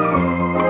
Música